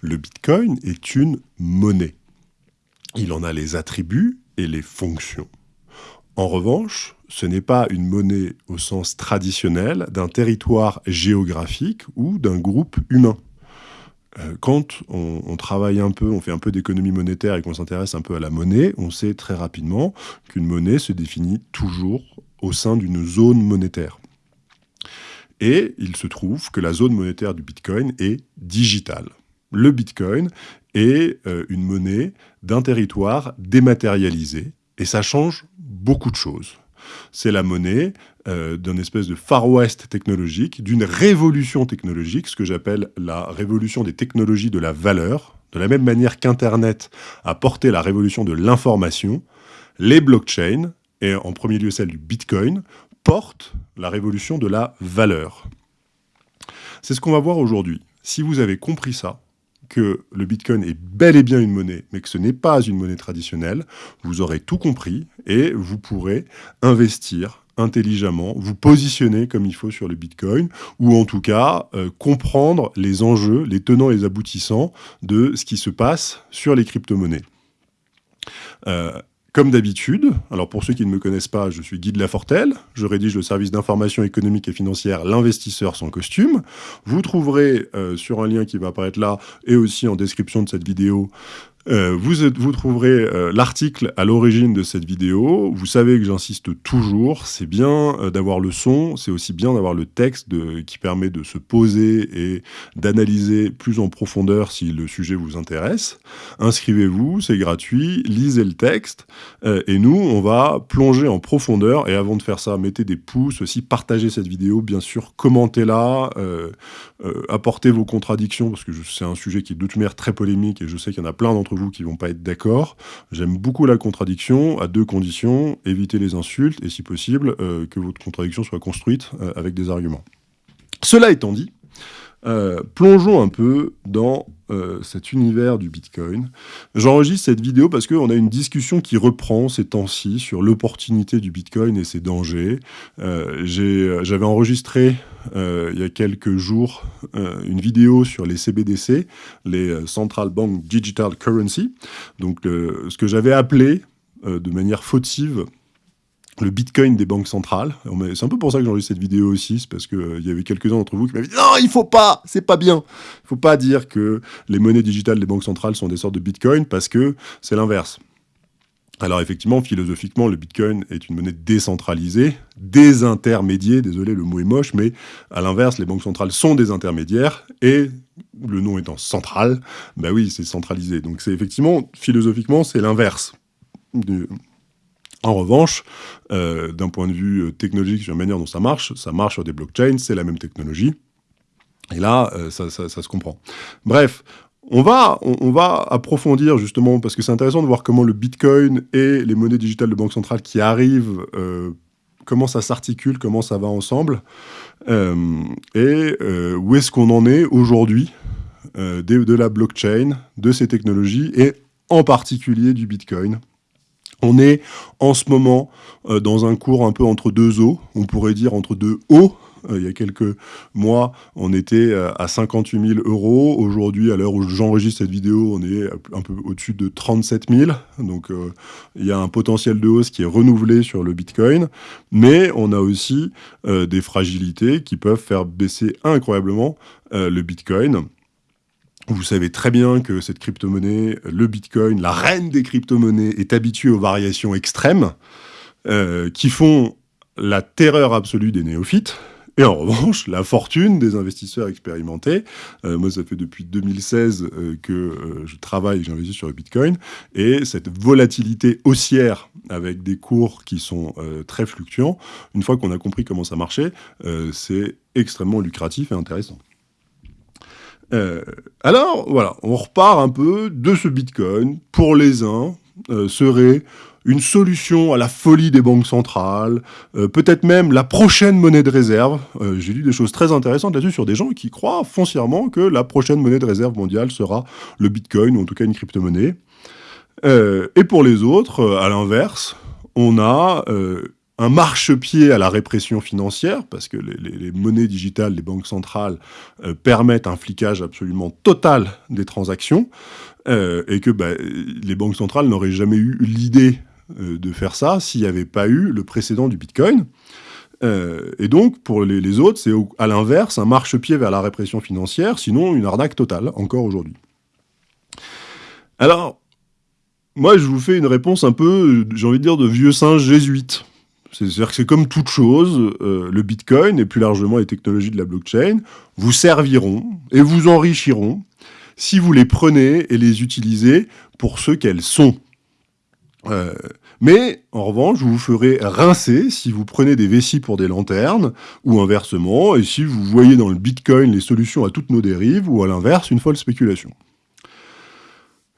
le Bitcoin est une monnaie. Il en a les attributs et les fonctions. En revanche, ce n'est pas une monnaie au sens traditionnel d'un territoire géographique ou d'un groupe humain. Euh, quand on, travaille un peu, on fait un peu d'économie monétaire et qu'on s'intéresse un peu à la monnaie, on sait très rapidement qu'une monnaie se définit toujours au sein d'une zone monétaire. Et il se trouve que la zone monétaire du Bitcoin est digitale. Le Bitcoin est euh, une monnaie d'un territoire dématérialisé, et ça change beaucoup de choses. C'est la monnaie euh, d'un espèce de Far West technologique, d'une révolution technologique, ce que j'appelle la révolution des technologies de la valeur. De la même manière qu'Internet a porté la révolution de l'information, les blockchains, et en premier lieu celle du Bitcoin, portent la révolution de la valeur. C'est ce qu'on va voir aujourd'hui. Si vous avez compris ça, que le Bitcoin est bel et bien une monnaie, mais que ce n'est pas une monnaie traditionnelle, vous aurez tout compris et vous pourrez investir intelligemment, vous positionner comme il faut sur le Bitcoin, ou en tout cas euh, comprendre les enjeux, les tenants et les aboutissants de ce qui se passe sur les crypto-monnaies. Euh, comme d'habitude, alors pour ceux qui ne me connaissent pas, je suis Guy de Lafortelle, je rédige le service d'information économique et financière L'investisseur sans costume. Vous trouverez euh, sur un lien qui va apparaître là et aussi en description de cette vidéo euh, vous, trouverez euh, l'article à l'origine de cette vidéo. Vous savez que j'insiste toujours, c'est bien euh, d'avoir le son, c'est aussi bien d'avoir le texte qui permet de se poser et d'analyser plus en profondeur si le sujet vous intéresse. Inscrivez-vous, c'est gratuit, lisez le texte, et nous, on va plonger en profondeur, et avant de faire ça, mettez des pouces, aussi partagez cette vidéo, bien sûr, commentez-la, apportez vos contradictions, parce que c'est un sujet qui est de toute manière très polémique, et je sais qu'il y en a plein d'entre vous qui vont pas être d'accord. J'aime beaucoup la contradiction, à deux conditions, éviter les insultes, et si possible, euh, que votre contradiction soit construite euh, avec des arguments. Cela étant dit, euh, plongeons un peu dans euh, cet univers du Bitcoin. J'enregistre cette vidéo parce qu'on a une discussion qui reprend ces temps-ci sur l'opportunité du Bitcoin et ses dangers. Euh, j'avais enregistré il y a quelques jours une vidéo sur les CBDC, les Central Bank Digital Currency, donc ce que j'avais appelé de manière fautive le Bitcoin des banques centrales. C'est un peu pour ça que j'enregistre cette vidéo aussi, c'est parce qu'il euh, y avait quelques-uns d'entre vous qui m'avaient dit « Non, il faut pas C'est pas bien !» Il faut pas dire que les monnaies digitales des banques centrales sont des sortes de Bitcoin, parce que c'est l'inverse. Alors effectivement, philosophiquement, le Bitcoin est une monnaie décentralisée, désintermédiée, désolé le mot est moche, mais à l'inverse, les banques centrales sont des intermédiaires, et le nom étant central, bah oui, c'est centralisé. Donc c'est effectivement, philosophiquement, c'est l'inverse en revanche, euh, d'un point de vue euh, technologique, sur la manière dont ça marche, ça marche sur des blockchains, c'est la même technologie. Et là, euh, ça, se comprend. Bref, on va, on, va approfondir justement, parce que c'est intéressant de voir comment le Bitcoin et les monnaies digitales de banque centrale qui arrivent, comment ça s'articule, comment ça va ensemble, et où est-ce qu'on en est aujourd'hui de la blockchain, de ces technologies, et en particulier du Bitcoin. On est en ce moment euh, dans un cours un peu entre deux eaux, on pourrait dire entre deux hauts. Euh, il y a quelques mois, on était euh, à 58 000 euros. Aujourd'hui, à l'heure où j'enregistre cette vidéo, on est un peu au-dessus de 37 000. Donc, il y a un potentiel de hausse qui est renouvelé sur le Bitcoin. Mais on a aussi des fragilités qui peuvent faire baisser incroyablement le Bitcoin. Vous savez très bien que cette crypto-monnaie, le Bitcoin, la reine des crypto-monnaies, est habituée aux variations extrêmes euh, qui font la terreur absolue des néophytes. Et en revanche, la fortune des investisseurs expérimentés. Euh, moi, ça fait depuis 2016 euh, que je travaille et j'investis sur le Bitcoin. Et cette volatilité haussière avec des cours qui sont très fluctuants, une fois qu'on a compris comment ça marchait, c'est extrêmement lucratif et intéressant. Euh, alors, voilà, on repart un peu de ce Bitcoin. Pour les uns, euh, serait une solution à la folie des banques centrales, euh, peut-être même la prochaine monnaie de réserve. J'ai lu des choses très intéressantes là-dessus sur des gens qui croient foncièrement que la prochaine monnaie de réserve mondiale sera le Bitcoin, ou en tout cas une crypto-monnaie. et pour les autres, à l'inverse, on a un marchepied à la répression financière, parce que les, monnaies digitales des banques centrales euh, permettent un flicage absolument total des transactions, euh, et que bah, les banques centrales n'auraient jamais eu l'idée euh, de faire ça s'il n'y avait pas eu le précédent du Bitcoin. et donc, pour les, les autres, c'est à l'inverse, un marchepied vers la répression financière, sinon une arnaque totale, encore aujourd'hui. Alors, moi, je vous fais une réponse un peu, j'ai envie de dire, de vieux singe jésuite. C'est-à-dire que c'est comme toute chose, euh, le Bitcoin et plus largement les technologies de la blockchain vous serviront et vous enrichiront si vous les prenez et les utilisez pour ce qu'elles sont. Euh, mais, en revanche, vous vous ferez rincer si vous prenez des vessies pour des lanternes, ou inversement, et si vous voyez dans le Bitcoin les solutions à toutes nos dérives, ou à l'inverse, une folle spéculation.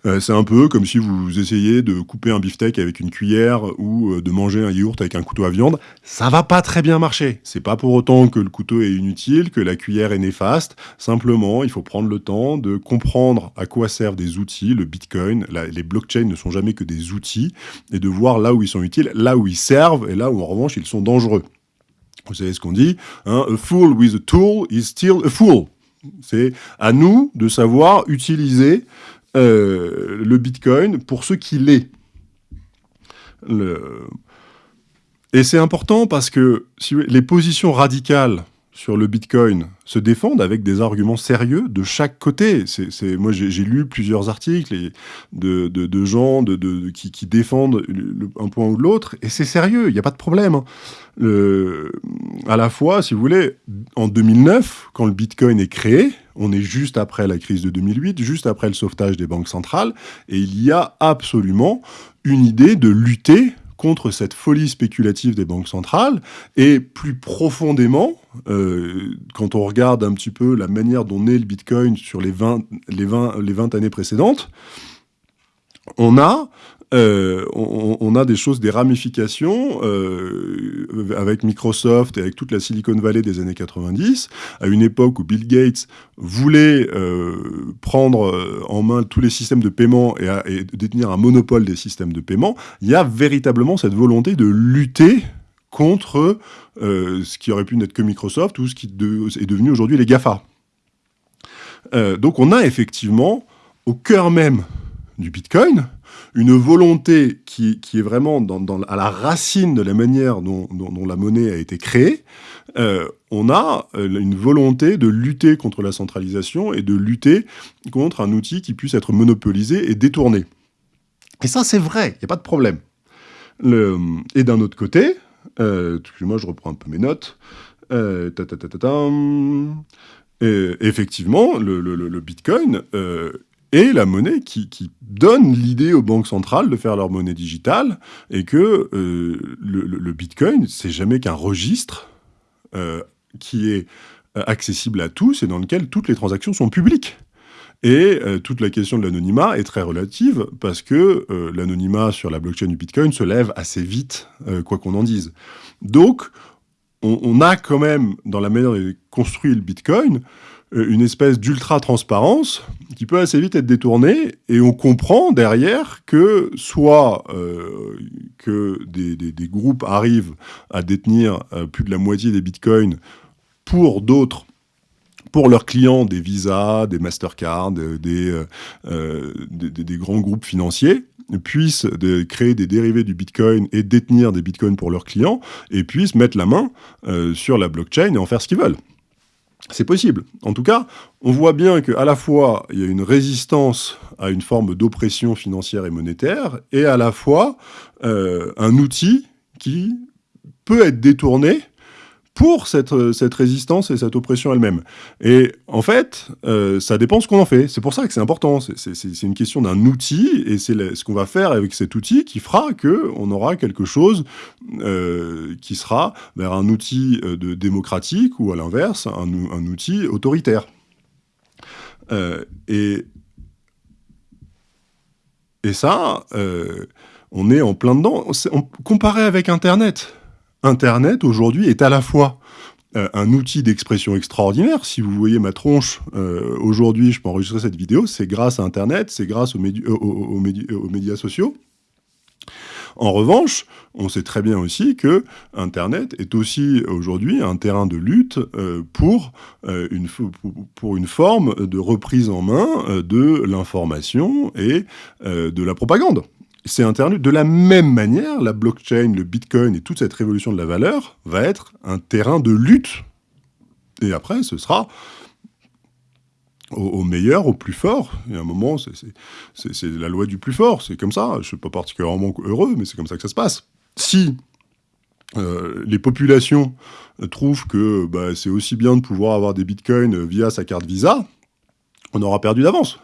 Euh, c'est un peu comme si vous essayez de couper un beefsteak avec une cuillère ou euh, de manger un yaourt avec un couteau à viande. Ça va pas très bien marcher. C'est pas pour autant que le couteau est inutile, que la cuillère est néfaste. Simplement, il faut prendre le temps de comprendre à quoi servent des outils. Le Bitcoin, les blockchains ne sont jamais que des outils et de voir là où ils sont utiles, là où ils servent et là où en revanche ils sont dangereux. Vous savez ce qu'on dit hein A fool with a tool is still a fool. C'est à nous de savoir utiliser euh, le Bitcoin pour ce qu'il est. Et c'est important parce que si les positions radicales sur le Bitcoin se défendent avec des arguments sérieux de chaque côté. C'est, moi, j'ai lu plusieurs articles de, de, gens de, qui, défendent un point ou l'autre, et c'est sérieux, il n'y a pas de problème. Hein. À la fois, si vous voulez, en 2009, quand le Bitcoin est créé, on est juste après la crise de 2008, juste après le sauvetage des banques centrales, et il y a absolument une idée de lutter contre cette folie spéculative des banques centrales, et plus profondément, euh, quand on regarde un petit peu la manière dont naît le Bitcoin sur les 20, les 20, les 20 années précédentes, on a euh, on, a des choses, des ramifications euh, avec Microsoft et avec toute la Silicon Valley des années 90, à une époque où Bill Gates voulait euh, prendre en main tous les systèmes de paiement et, détenir un monopole des systèmes de paiement, il y a véritablement cette volonté de lutter contre ce qui aurait pu n'être que Microsoft ou ce qui est devenu aujourd'hui les GAFA. donc on a effectivement au cœur même du Bitcoin, une volonté qui, est vraiment à la racine de la manière dont, la monnaie a été créée, euh, on a euh, une volonté de lutter contre la centralisation et de lutter contre un outil qui puisse être monopolisé et détourné. Et ça, c'est vrai, il n'y a pas de problème. et d'un autre côté, euh, moi je reprends un peu mes notes, effectivement, le, Bitcoin et la monnaie qui, donne l'idée aux banques centrales de faire leur monnaie digitale, et que euh, le, Bitcoin, c'est jamais qu'un registre euh, qui est euh, accessible à tous et dans lequel toutes les transactions sont publiques. Et toute la question de l'anonymat est très relative parce que l'anonymat sur la blockchain du Bitcoin se lève assez vite, quoi qu'on en dise. Donc, on, a quand même, dans la manière dont est construit le Bitcoin, une espèce d'ultra-transparence qui peut assez vite être détournée, et on comprend derrière que soit euh, que des, groupes arrivent à détenir euh, plus de la moitié des bitcoins pour d'autres pour leurs clients des Visa, des Mastercard, des, des, grands groupes financiers, puissent créer des dérivés du Bitcoin et détenir des Bitcoins pour leurs clients, et puissent mettre la main sur la blockchain et en faire ce qu'ils veulent. C'est possible. En tout cas, on voit bien qu'à la fois, il y a une résistance à une forme d'oppression financière et monétaire, et à la fois euh, un outil qui peut être détourné pour cette, cette résistance et cette oppression elle-même. Et en fait, euh, ça dépend ce qu'on en fait. C'est pour ça que c'est important. C'est une question d'un outil, et c'est ce qu'on va faire avec cet outil qui fera qu'on aura quelque chose euh, qui sera vers un outil euh, de démocratique, ou à l'inverse, un, outil autoritaire. et, et ça, on est en plein dedans. comparé avec Internet, Internet, aujourd'hui, est à la fois euh, un outil d'expression extraordinaire. Si vous voyez ma tronche, euh, aujourd'hui, je peux enregistrer cette vidéo, c'est grâce à Internet, c'est grâce aux, euh, aux, médias sociaux. En revanche, on sait très bien aussi que Internet est aussi aujourd'hui un terrain de lutte pour, une, forme de reprise en main de l'information et de la propagande. C'est Internet. De la même manière, la blockchain, le bitcoin et toute cette révolution de la valeur va être un terrain de lutte. Et après, ce sera au, meilleur, au plus fort. Y a un moment, c'est la loi du plus fort. C'est comme ça. Je ne suis pas particulièrement heureux, mais c'est comme ça que ça se passe. Si euh, les populations trouvent que bah, c'est aussi bien de pouvoir avoir des bitcoins via sa carte Visa, on aura perdu d'avance.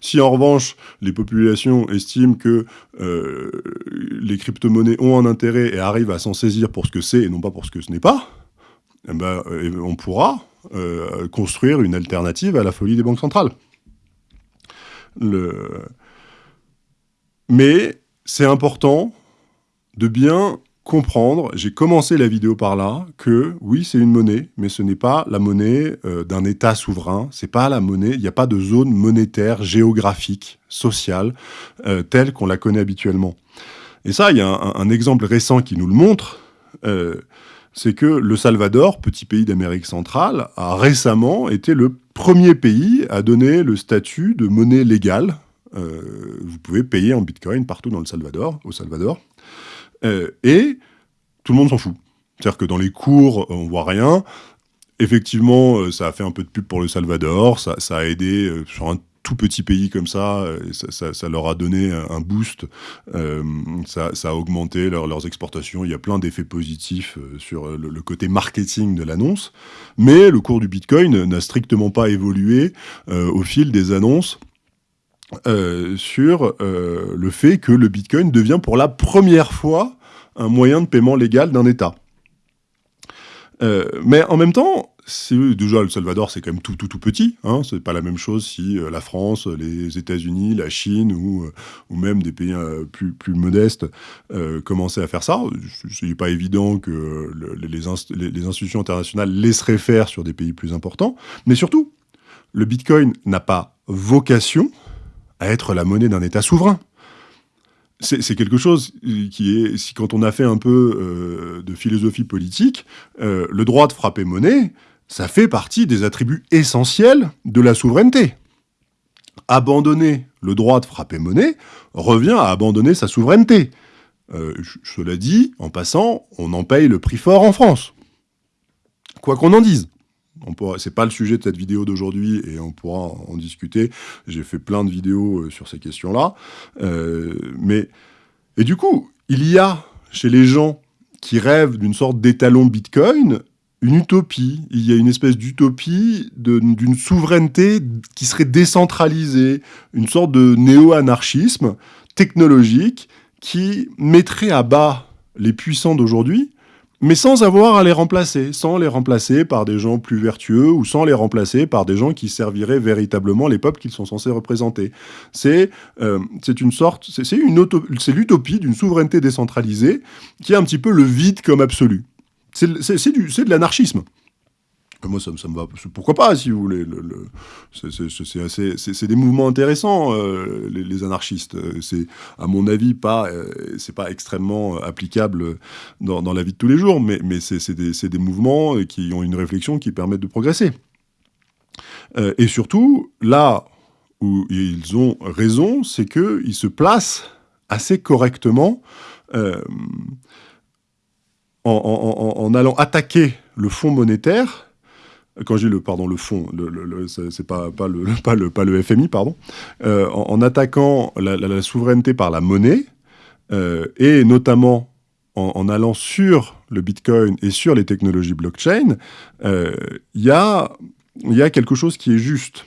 Si en revanche, les populations estiment que euh, les crypto-monnaies ont un intérêt et arrivent à s'en saisir pour ce que c'est et non pas pour ce que ce n'est pas, eh ben, euh, on pourra construire une alternative à la folie des banques centrales. Mais c'est important de bien comprendre, j'ai commencé la vidéo par là, que oui, c'est une monnaie, mais ce n'est pas la monnaie euh, d'un État souverain, c'est pas la monnaie, il n'y a pas de zone monétaire, géographique, sociale, euh, telle qu'on la connaît habituellement. Et ça, il y a un, exemple récent qui nous le montre, euh, c'est que le Salvador, petit pays d'Amérique centrale, a récemment été le premier pays à donner le statut de monnaie légale. vous pouvez payer en bitcoin partout dans le Salvador, au Salvador. Euh, et tout le monde s'en fout. C'est-à-dire que dans les cours, on voit rien. Effectivement, euh, ça a fait un peu de pub pour le Salvador, ça, a aidé euh, sur un tout petit pays comme ça, ça, leur a donné un boost, ça, a augmenté leurs exportations, il y a plein d'effets positifs sur le, côté marketing de l'annonce, mais le cours du Bitcoin n'a strictement pas évolué au fil des annonces euh, sur euh, le fait que le Bitcoin devient pour la première fois un moyen de paiement légal d'un État. Euh, mais en même temps, déjà le Salvador c'est quand même tout tout tout petit, hein, c'est pas la même chose si la France, les États-Unis, la Chine ou, ou même des pays plus, plus modestes commençaient à faire ça. Ce n'est pas évident que les, les institutions internationales laisseraient faire sur des pays plus importants, mais surtout, le Bitcoin n'a pas vocation à être la monnaie d'un État souverain. C'est quelque chose qui est, si quand on a fait un peu euh, de philosophie politique, euh, le droit de frapper monnaie, ça fait partie des attributs essentiels de la souveraineté. Abandonner le droit de frapper monnaie revient à abandonner sa souveraineté. Euh, cela dit, en passant, on en paye le prix fort en France. Quoi qu'on en dise. C'est pas le sujet de cette vidéo d'aujourd'hui et on pourra en discuter. J'ai fait plein de vidéos euh, sur ces questions-là. Euh, mais et du coup, il y a chez les gens qui rêvent d'une sorte d'étalon Bitcoin une utopie. Il y a une espèce d'utopie d'une souveraineté qui serait décentralisée, une sorte de néo-anarchisme technologique qui mettrait à bas les puissants d'aujourd'hui mais sans avoir à les remplacer, sans les remplacer par des gens plus vertueux ou sans les remplacer par des gens qui serviraient véritablement les peuples qu'ils sont censés représenter. C'est euh, une sorte, c'est l'utopie d'une souveraineté décentralisée qui est un petit peu le vide comme absolu. C'est de l'anarchisme. Moi, ça, me va. Pourquoi pas, si vous voulez. c'est des mouvements intéressants, euh, les, anarchistes. C'est, à mon avis, pas, euh, c'est pas extrêmement applicable dans, la vie de tous les jours, mais, mais c'est des, des, mouvements qui ont une réflexion qui permettent de progresser. Euh, et surtout, là où ils ont raison, c'est qu'ils se placent assez correctement en allant attaquer le fonds monétaire quand j'ai le pardon le fond, le, c'est pas pas le pas le pas le FMI pardon, euh, en, attaquant la, souveraineté par la monnaie euh, et notamment en, allant sur le Bitcoin et sur les technologies blockchain, euh, il y a il y a quelque chose qui est juste,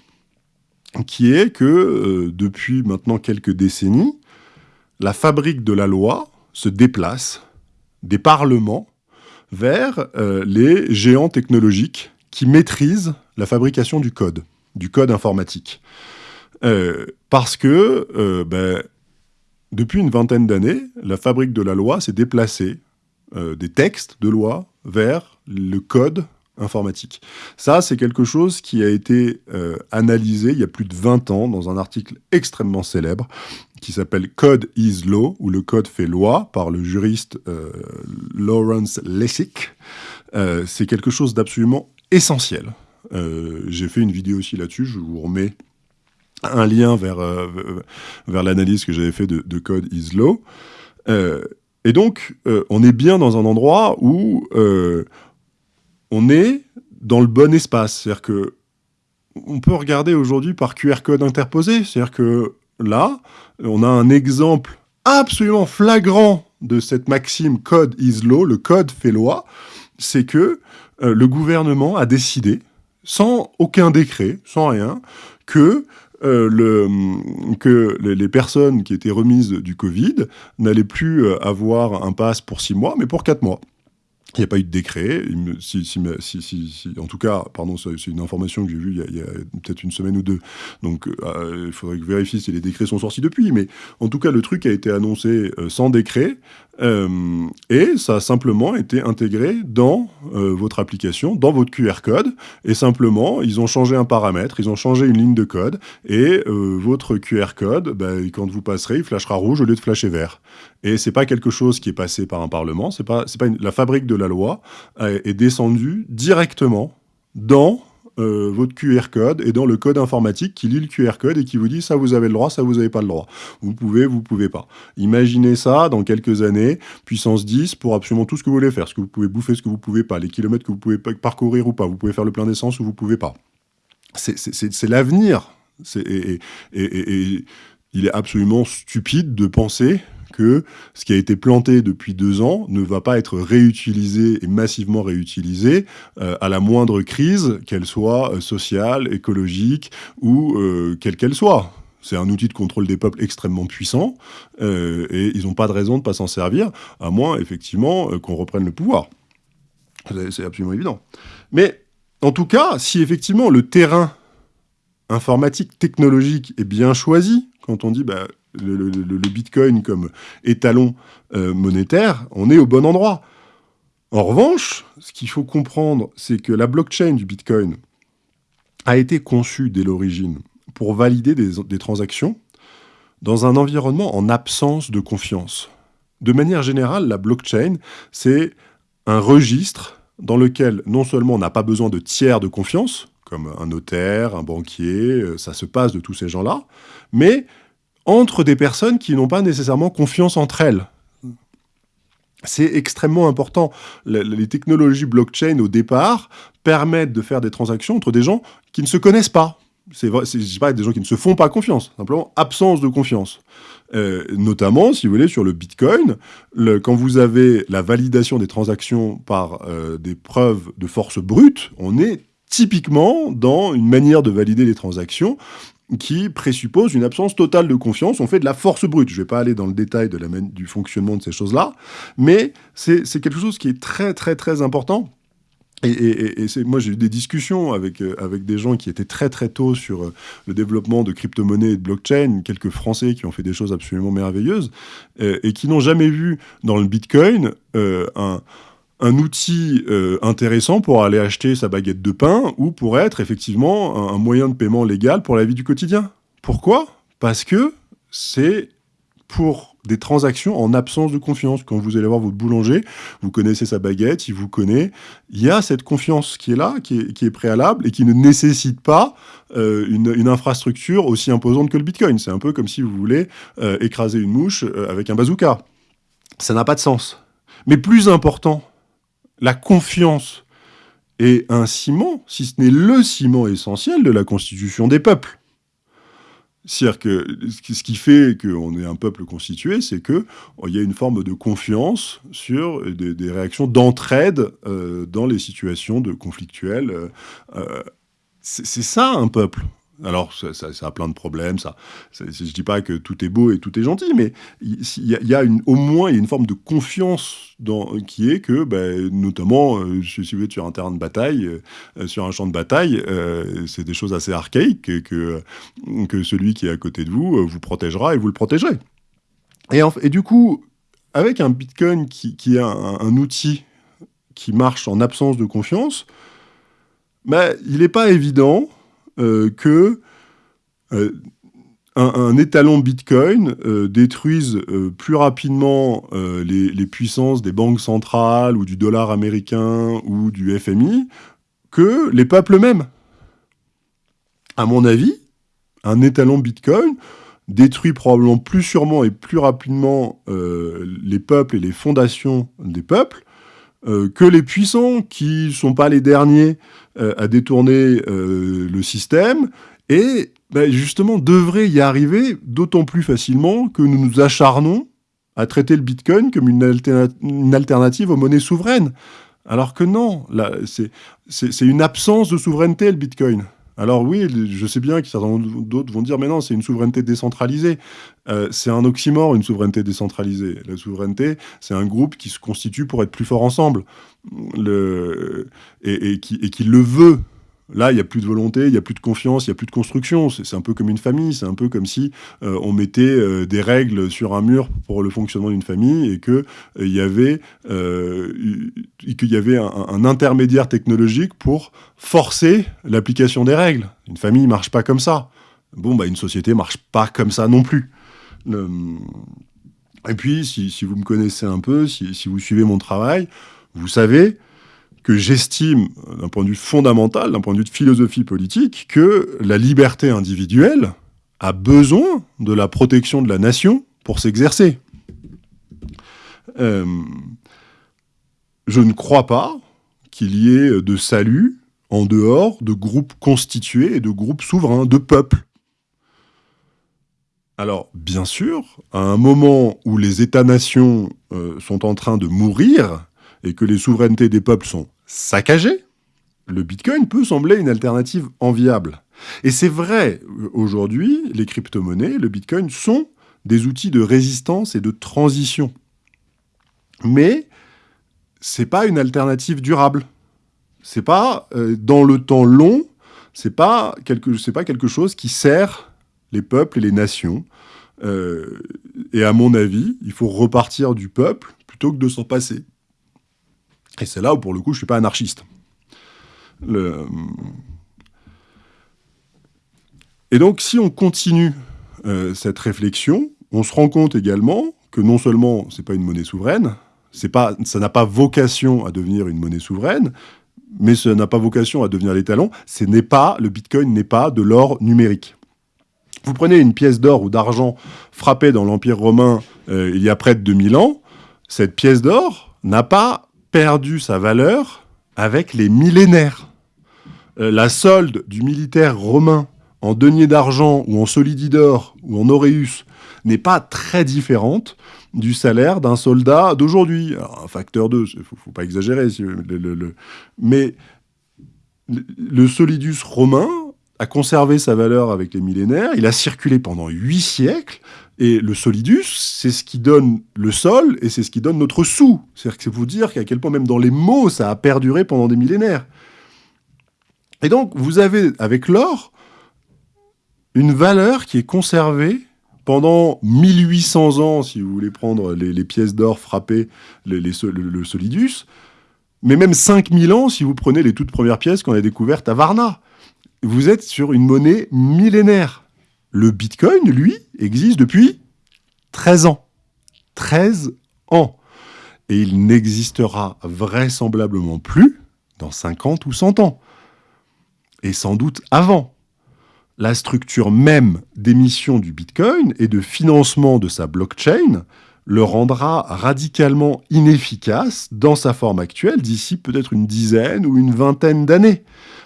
qui est que depuis maintenant quelques décennies, la fabrique de la loi se déplace des parlements vers les géants technologiques qui maîtrise la fabrication du code, du code informatique. Euh, parce que euh, ben, depuis une vingtaine d'années, la fabrique de la loi s'est déplacée euh, des textes de loi vers le code informatique. Ça, c'est quelque chose qui a été analysé il y a plus de 20 ans dans un article extrêmement célèbre qui s'appelle Code is Law, ou le code fait loi, par le juriste Lawrence Lessig. C'est quelque chose d'absolument essentiel. J'ai fait une vidéo aussi là-dessus, je vous remets un lien vers, vers l'analyse que j'avais fait de, de, Code is Law. et donc, on est bien dans un endroit où on est dans le bon espace. C'est-à-dire que on peut regarder aujourd'hui par QR code interposé. C'est-à-dire que là, on a un exemple absolument flagrant de cette maxime code is law, le code fait loi, c'est que euh, le gouvernement a décidé, sans aucun décret, sans rien, que, euh, que les personnes qui étaient remises du Covid n'allaient plus euh, avoir un pass pour six mois, mais pour quatre mois. Il n'y a pas eu de décret. En tout cas, pardon, c'est une information que j'ai vue il y a, peut-être une semaine ou deux. Donc, il faudrait que je vérifie si les décrets sont sortis depuis. Mais en tout cas, le truc a été annoncé sans décret. Euh, et ça a simplement été intégré dans votre application, dans votre QR code. Et simplement, ils ont changé un paramètre, ils ont changé une ligne de code. Et votre QR code, ben, quand vous passerez, il flashera rouge au lieu de flasher vert. Et c'est pas quelque chose qui est passé par un parlement. Pas, pas la fabrique de la loi est descendue directement dans euh, votre QR code et dans le code informatique qui lit le QR code et qui vous dit ça vous avez le droit, ça vous avez pas le droit. Vous pouvez, vous pouvez pas. Imaginez ça dans quelques années, puissance 10 pour absolument tout ce que vous voulez faire, ce que vous pouvez bouffer, ce que vous pouvez pas, les kilomètres que vous pouvez parcourir ou pas, vous pouvez faire le plein d'essence ou vous pouvez pas. C'est l'avenir. Et, il est absolument stupide de penser que ce qui a été planté depuis deux ans ne va pas être réutilisé et massivement réutilisé euh, à la moindre crise, qu'elle soit euh, sociale, écologique ou euh, quelle qu'elle soit. C'est un outil de contrôle des peuples extrêmement puissant et ils n'ont pas de raison de ne pas s'en servir, à moins effectivement qu'on reprenne le pouvoir. C'est absolument évident. Mais en tout cas, si effectivement le terrain informatique, technologique est bien choisi, quand on dit bah, le, Bitcoin comme étalon euh, monétaire, on est au bon endroit. En revanche, ce qu'il faut comprendre, c'est que la blockchain du Bitcoin a été conçue dès l'origine pour valider des, transactions dans un environnement en absence de confiance. De manière générale, la blockchain, c'est un registre dans lequel non seulement on n'a pas besoin de tiers de confiance, comme un notaire, un banquier, euh, ça se passe de tous ces gens-là, mais entre des personnes qui n'ont pas nécessairement confiance entre elles. C'est extrêmement important. Les technologies blockchain, au départ, permettent de faire des transactions entre des gens qui ne se connaissent pas. C'est pas des gens qui ne se font pas confiance, simplement absence de confiance. Euh, notamment, si vous voulez, sur le Bitcoin, quand vous avez la validation des transactions par euh, des preuves de force brute, on est typiquement dans une manière de valider les transactions qui présuppose une absence totale de confiance. On fait de la force brute. Je ne vais pas aller dans le détail de la, du fonctionnement de ces choses-là, mais c'est quelque chose qui est très, très, très important. Et, moi, j'ai eu des discussions avec, euh, avec des gens qui étaient très, très tôt sur euh, le développement de crypto-monnaies et de blockchain, quelques Français qui ont fait des choses absolument merveilleuses, euh, et qui n'ont jamais vu dans le Bitcoin un un outil euh, intéressant pour aller acheter sa baguette de pain ou pour être effectivement un, moyen de paiement légal pour la vie du quotidien. Pourquoi? Parce que c'est pour des transactions en absence de confiance. Quand vous allez voir votre boulanger, vous connaissez sa baguette, il vous connaît. Il y a cette confiance qui est là, qui est, préalable et qui ne nécessite pas euh, une, infrastructure aussi imposante que le Bitcoin. C'est un peu comme si vous voulez euh, écraser une mouche avec un bazooka. Ça n'a pas de sens. Mais plus important, la confiance est un ciment, si ce n'est le ciment essentiel de la constitution des peuples. C'est-à-dire que ce qui fait qu'on est un peuple constitué, c'est qu'il y a une forme de confiance sur des, réactions d'entraide euh, dans les situations de conflictuelles. Euh, euh, c'est ça un peuple. Alors, ça, a plein de problèmes. Ça, je ne dis pas que tout est beau et tout est gentil, mais il y, a, une, au moins une forme de confiance qui est que, ben, notamment, euh, si vous êtes sur un terrain de bataille, euh, sur un champ de bataille, euh, c'est des choses assez archaïques que, que celui qui est à côté de vous vous protégera et vous le protégerez. Et, et du coup, avec un Bitcoin qui, est un, outil qui marche en absence de confiance, Mais il n'est pas évident que un, étalon Bitcoin détruise plus rapidement les, puissances des banques centrales ou du dollar américain ou du FMI que les peuples eux-mêmes. À mon avis, un étalon Bitcoin détruit probablement plus sûrement et plus rapidement euh, les peuples et les fondations des peuples euh, que les puissants qui ne sont pas les derniers euh, à détourner le système et ben, justement devraient y arriver d'autant plus facilement que nous nous acharnons à traiter le Bitcoin comme une alternative aux monnaies souveraines. Alors que non, c'est une absence de souveraineté le Bitcoin. Alors oui, je sais bien que certains d'autres vont dire, mais non, c'est une souveraineté décentralisée. Euh, c'est un oxymore, une souveraineté décentralisée. La souveraineté, c'est un groupe qui se constitue pour être plus fort ensemble, et, qui, le veut. Là, il n'y a plus de volonté, il n'y a plus de confiance, il n'y a plus de construction. C'est un peu comme une famille, c'est un peu comme si euh, on mettait euh, des règles sur un mur pour le fonctionnement d'une famille et qu'il y avait, qu'il y avait un, intermédiaire technologique pour forcer l'application des règles. Une famille ne marche pas comme ça. Bon, bah, une société ne marche pas comme ça non plus. Et puis, si, vous me connaissez un peu, si, vous suivez mon travail, vous savez que j'estime, d'un point de vue fondamental, d'un point de vue de philosophie politique, que la liberté individuelle a besoin de la protection de la nation pour s'exercer. Euh, je ne crois pas qu'il y ait de salut en dehors de groupes constitués et de groupes souverains, de peuples. Alors, bien sûr, à un moment où les États-nations euh, sont en train de mourir et que les souverainetés des peuples sont saccagées, le Bitcoin peut sembler une alternative enviable. Et c'est vrai, aujourd'hui, les crypto-monnaies, le Bitcoin, sont des outils de résistance et de transition. Mais c'est pas une alternative durable c'est pas euh, dans le temps long, c'est pas quelque, pas quelque chose qui sert les peuples et les nations. Euh, et à mon avis, il faut repartir du peuple plutôt que de s'en passer. Et c'est là où, pour le coup, je suis pas anarchiste. Et donc, si on continue euh, cette réflexion, on se rend compte également que non seulement c'est pas une monnaie souveraine, pas, ça n'a pas vocation à devenir une monnaie souveraine, mais ça n'a pas vocation à devenir l'étalon. Ce n'est pas, le Bitcoin n'est pas de l'or numérique. Vous prenez une pièce d'or ou d'argent frappée dans l'Empire romain euh, il y a près de 2000 ans, cette pièce d'or n'a pas perdu sa valeur avec les millénaires. Euh, la solde du militaire romain en denier d'argent ou en solididor ou en auréus n'est pas très différente du salaire d'un soldat d'aujourd'hui. Un facteur 2, il ne faut, pas exagérer. mais le solidus romain a conservé sa valeur avec les millénaires, il a circulé pendant huit siècles, et le solidus, c'est ce qui donne le sol, et c'est ce qui donne notre sou. C'est-à-dire que c'est vous dire qu'à quel point même dans les mots, ça a perduré pendant des millénaires. Et donc, vous avez, avec l'or, une valeur qui est conservée pendant 1800 ans, si vous voulez prendre les, pièces d'or frappées, le, solidus, mais même 5000 ans si vous prenez les toutes premières pièces qu'on a découvertes à Varna. Vous êtes sur une monnaie millénaire. Le Bitcoin, lui, existe depuis 13 ans. 13 ans. Et il n'existera vraisemblablement plus dans 50 ou 100 ans. Et sans doute avant la structure même d'émission du Bitcoin et de financement de sa blockchain le rendra radicalement inefficace dans sa forme actuelle d'ici peut-être une dizaine ou une vingtaine d'années,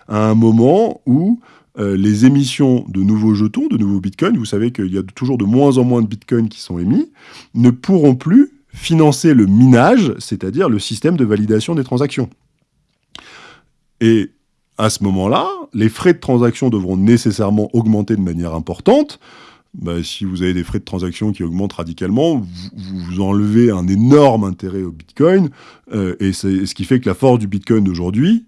à un moment où euh, les émissions de nouveaux jetons, de nouveaux bitcoins, vous savez qu'il y a toujours de moins en moins de bitcoins qui sont émis, ne pourront plus financer le minage, c'est-à-dire le système de validation des transactions. Et à ce moment-là, les frais de transaction devront nécessairement augmenter de manière importante. Bah, si vous avez des frais de transaction qui augmentent radicalement, vous, enlevez un énorme intérêt au Bitcoin, euh, et c'est ce qui fait que la force du Bitcoin d'aujourd'hui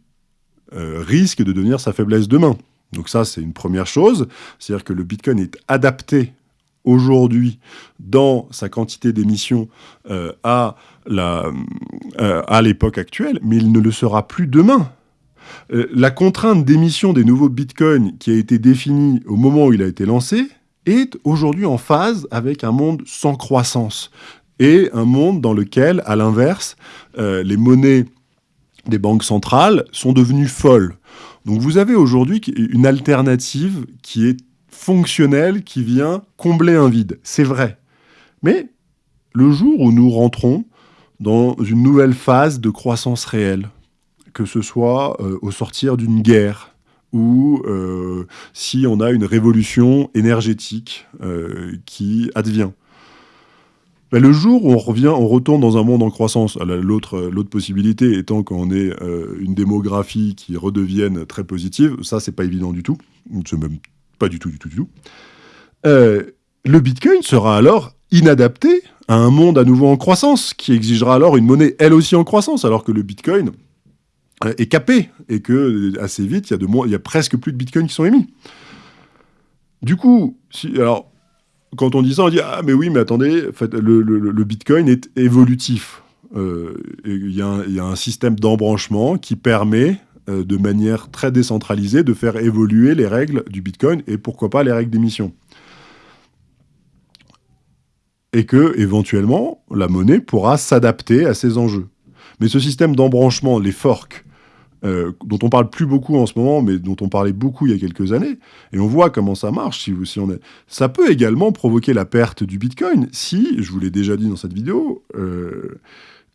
euh, risque de devenir sa faiblesse demain. Donc ça, c'est une première chose, c'est-à-dire que le Bitcoin est adapté aujourd'hui dans sa quantité d'émissions euh, à l'époque actuelle, mais il ne le sera plus demain. Euh, la contrainte d'émission des nouveaux bitcoins qui a été définie au moment où il a été lancé est aujourd'hui en phase avec un monde sans croissance et un monde dans lequel, à l'inverse, euh, les monnaies des banques centrales sont devenues folles. Donc vous avez aujourd'hui une alternative qui est fonctionnelle, qui vient combler un vide. C'est vrai. Mais le jour où nous rentrons dans une nouvelle phase de croissance réelle, que ce soit euh, au sortir d'une guerre, ou euh, si on a une révolution énergétique euh, qui advient. Ben, le jour où on revient, on retourne dans un monde en croissance, l'autre possibilité étant qu'on ait une démographie qui redevienne très positive, ça c'est pas évident du tout, c'est même pas du tout, du tout, du tout. le Bitcoin sera alors inadapté à un monde à nouveau en croissance, qui exigera alors une monnaie elle aussi en croissance, alors que le Bitcoin euh, est capé, et que assez vite, il y, a presque plus de Bitcoin qui sont émis. Du coup, alors, quand on dit ça, on dit « Ah, mais oui, mais attendez, le, Bitcoin est évolutif. Euh, il y, a un système d'embranchement qui permet, euh, de manière très décentralisée, de faire évoluer les règles du Bitcoin, et pourquoi pas les règles d'émission et que, éventuellement, la monnaie pourra s'adapter à ces enjeux. Mais ce système d'embranchement, les forks, euh, dont on parle plus beaucoup en ce moment, mais dont on parlait beaucoup il y a quelques années, et on voit comment ça marche, si, on ça peut également provoquer la perte du Bitcoin si, je vous l'ai déjà dit dans cette vidéo, euh,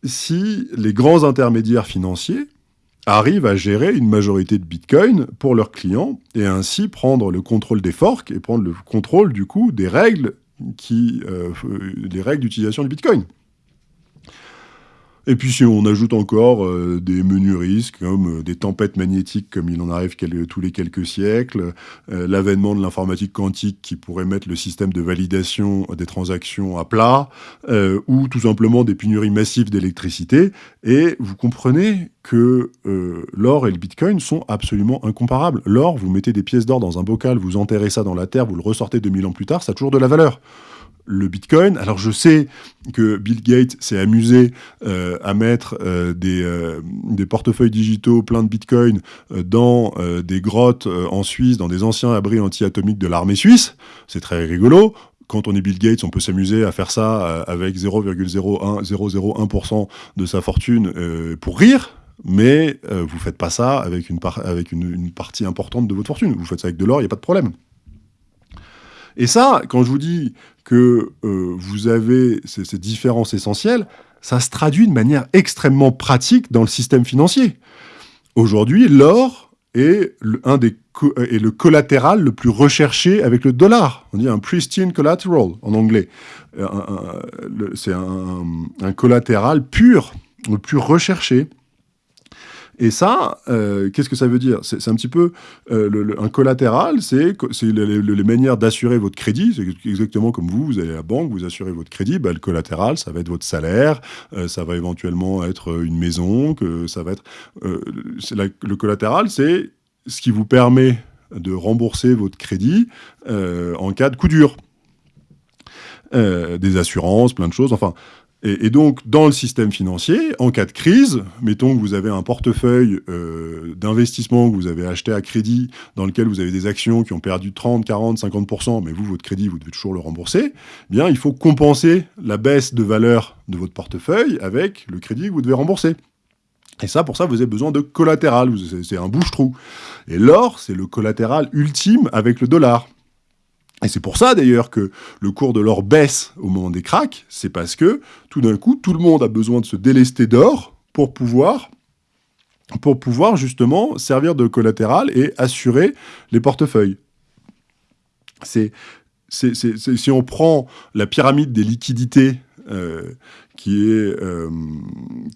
si les grands intermédiaires financiers arrivent à gérer une majorité de Bitcoin pour leurs clients, et ainsi prendre le contrôle des forks et prendre le contrôle, du coup, des règles euh, les règles d'utilisation du Bitcoin. Et puis si on ajoute encore euh, des menus risques, comme euh, des tempêtes magnétiques, comme il en arrive tous les quelques siècles, euh, l'avènement de l'informatique quantique qui pourrait mettre le système de validation des transactions à plat, ou tout simplement des pénuries massives d'électricité, et vous comprenez que l'or et le bitcoin sont absolument incomparables. L'or, vous mettez des pièces d'or dans un bocal, vous enterrez ça dans la terre, vous le ressortez 2000 ans plus tard, ça a toujours de la valeur le Bitcoin. Alors je sais que Bill Gates s'est amusé euh, à mettre euh, des, euh, des, portefeuilles digitaux pleins de Bitcoin dans des grottes en Suisse, dans des anciens abris anti-atomiques de l'armée suisse. C'est très rigolo. Quand on est Bill Gates, on peut s'amuser à faire ça avec 0,001% de sa fortune pour rire, mais vous faites pas ça avec, une, avec une, une partie importante de votre fortune. Vous faites ça avec de l'or, il n'y a pas de problème. Et ça, quand je vous dis que euh, vous avez ces, différences essentielles, ça se traduit de manière extrêmement pratique dans le système financier. Aujourd'hui, l'or est le, un des est le collatéral le plus recherché avec le dollar. On dit un pristine collateral en anglais. Euh, c'est un collatéral pur, le plus recherché. Et ça, euh, qu'est-ce que ça veut dire? C'est un petit peu euh, un collatéral, c'est les, manières d'assurer votre crédit. C'est exactement comme vous, vous allez à la banque, vous assurez votre crédit. Bah, le collatéral, ça va être votre salaire, euh, ça va éventuellement être une maison, que ça va être. le collatéral, c'est ce qui vous permet de rembourser votre crédit en cas de coup dur. des assurances, plein de choses. Enfin, et, donc, dans le système financier, en cas de crise, mettons que vous avez un portefeuille euh, d'investissement que vous avez acheté à crédit, dans lequel vous avez des actions qui ont perdu 30, 40, 50%, mais vous, votre crédit, vous devez toujours le rembourser, eh bien, il faut compenser la baisse de valeur de votre portefeuille avec le crédit que vous devez rembourser. Et ça, pour ça, vous avez besoin de collatéral, c'est un bouche-trou. Et l'or, c'est le collatéral ultime avec le dollar. Et c'est pour ça d'ailleurs que le cours de l'or baisse au moment des cracks, c'est parce que tout d'un coup, tout le monde a besoin de se délester d'or pour pouvoir, pour pouvoir justement servir de collatéral et assurer les portefeuilles. C'est, si on prend la pyramide des liquidités euh, qui est, euh,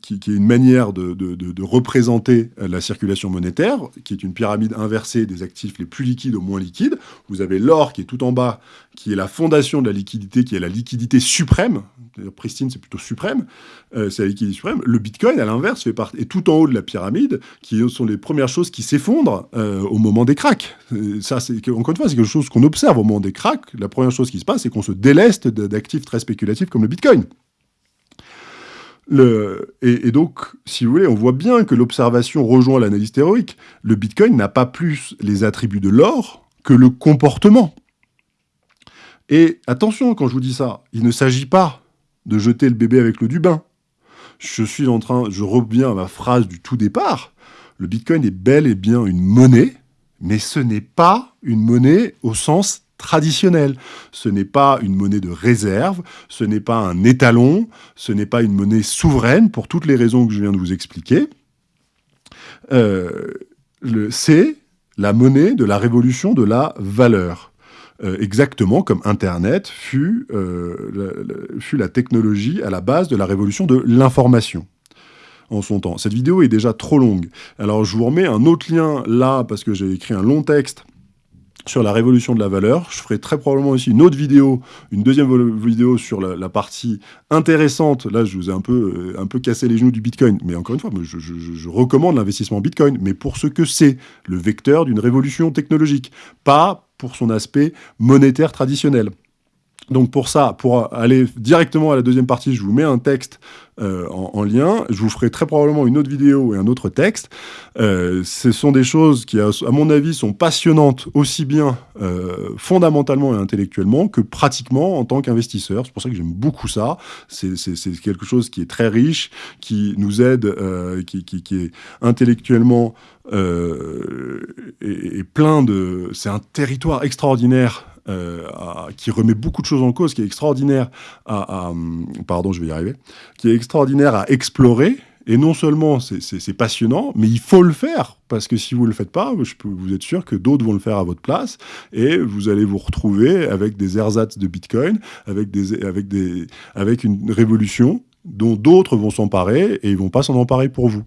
qui, est une manière de, représenter la circulation monétaire, qui est une pyramide inversée des actifs les plus liquides aux moins liquides. Vous avez l'or qui est tout en bas, qui est la fondation de la liquidité, qui est la liquidité suprême. Pristine, c'est plutôt suprême. Euh, c'est la liquidité suprême. Le Bitcoin, à l'inverse, fait partie, est tout en haut de la pyramide, qui sont les premières choses qui s'effondrent euh, au moment des cracks. Ça, c'est encore une fois, c'est quelque chose qu'on observe au moment des cracks. La première chose qui se passe, c'est qu'on se déleste d'actifs très spéculatifs comme le Bitcoin. et, donc, si vous voulez, on voit bien que l'observation rejoint l'analyse théorique. Le Bitcoin n'a pas plus les attributs de l'or que le comportement. Et attention, quand je vous dis ça, il ne s'agit pas de jeter le bébé avec l'eau du bain. Je suis en train, je reviens à ma phrase du tout départ. Le Bitcoin est bel et bien une monnaie, mais ce n'est pas une monnaie au sens traditionnel. Ce n'est pas une monnaie de réserve, ce n'est pas un étalon, ce n'est pas une monnaie souveraine, pour toutes les raisons que je viens de vous expliquer. Euh, c'est la monnaie de la révolution de la valeur. Euh, exactement comme Internet fut, euh, fut la technologie à la base de la révolution de l'information en son temps. Cette vidéo est déjà trop longue. Alors je vous remets un autre lien là, parce que j'ai écrit un long texte sur la révolution de la valeur. Je ferai très probablement aussi une autre vidéo, une deuxième vidéo sur la, partie intéressante. Là, je vous ai un peu, euh, un peu cassé les genoux du Bitcoin. Mais encore une fois, je, je recommande l'investissement en Bitcoin, mais pour ce que c'est, le vecteur d'une révolution technologique, pas pour son aspect monétaire traditionnel. Donc pour ça, pour aller directement à la deuxième partie, je vous mets un texte euh, en, lien. Je vous ferai très probablement une autre vidéo et un autre texte. Euh, ce sont des choses qui, à, mon avis, sont passionnantes aussi bien euh, fondamentalement et intellectuellement que pratiquement en tant qu'investisseur. C'est pour ça que j'aime beaucoup ça. C'est quelque chose qui est très riche, qui nous aide, qui, est intellectuellement et plein de... C'est un territoire extraordinaire euh, qui remet beaucoup de choses en cause, qui est extraordinaire à, pardon, je vais y arriver, qui est extraordinaire à explorer. Et non seulement c'est passionnant, mais il faut le faire, parce que si vous ne le faites pas, vous êtes sûr que d'autres vont le faire à votre place, et vous allez vous retrouver avec des ersatz de Bitcoin, avec, des, avec, des, avec une révolution dont d'autres vont s'emparer, et ils vont pas s'en emparer pour vous.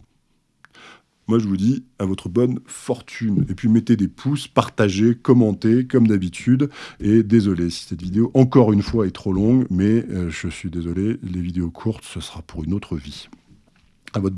Moi, je vous dis à votre bonne fortune. Et puis, mettez des pouces, partagez, commentez, comme d'habitude. Et désolé si cette vidéo, encore une fois, est trop longue, mais euh, je suis désolé, les vidéos courtes, ce sera pour une autre vie. À votre